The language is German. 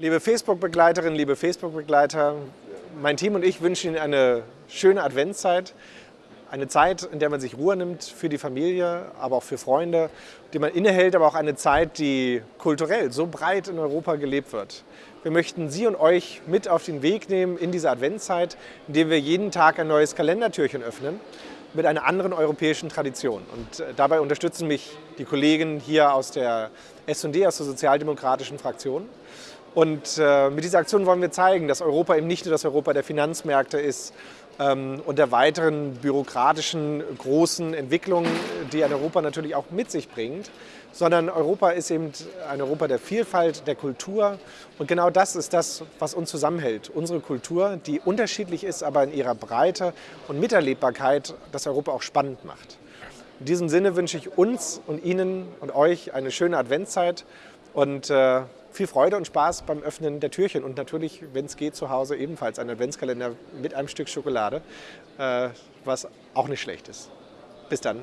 Liebe Facebook-Begleiterinnen, liebe Facebook-Begleiter, mein Team und ich wünschen Ihnen eine schöne Adventszeit. Eine Zeit, in der man sich Ruhe nimmt für die Familie, aber auch für Freunde, die man innehält, aber auch eine Zeit, die kulturell so breit in Europa gelebt wird. Wir möchten Sie und euch mit auf den Weg nehmen in diese Adventszeit, indem wir jeden Tag ein neues Kalendertürchen öffnen mit einer anderen europäischen Tradition. Und äh, dabei unterstützen mich die Kollegen hier aus der S&D, aus der sozialdemokratischen Fraktion. Und äh, mit dieser Aktion wollen wir zeigen, dass Europa eben nicht nur das Europa der Finanzmärkte ist ähm, und der weiteren bürokratischen großen Entwicklungen, die ein Europa natürlich auch mit sich bringt, sondern Europa ist eben ein Europa der Vielfalt, der Kultur. Und genau das ist das, was uns zusammenhält. Unsere Kultur, die unterschiedlich ist, aber in ihrer Breite und Miterlebbarkeit das Europa auch spannend macht. In diesem Sinne wünsche ich uns und Ihnen und euch eine schöne Adventszeit und äh, viel Freude und Spaß beim Öffnen der Türchen und natürlich, wenn es geht, zu Hause ebenfalls ein Adventskalender mit einem Stück Schokolade, äh, was auch nicht schlecht ist. Bis dann.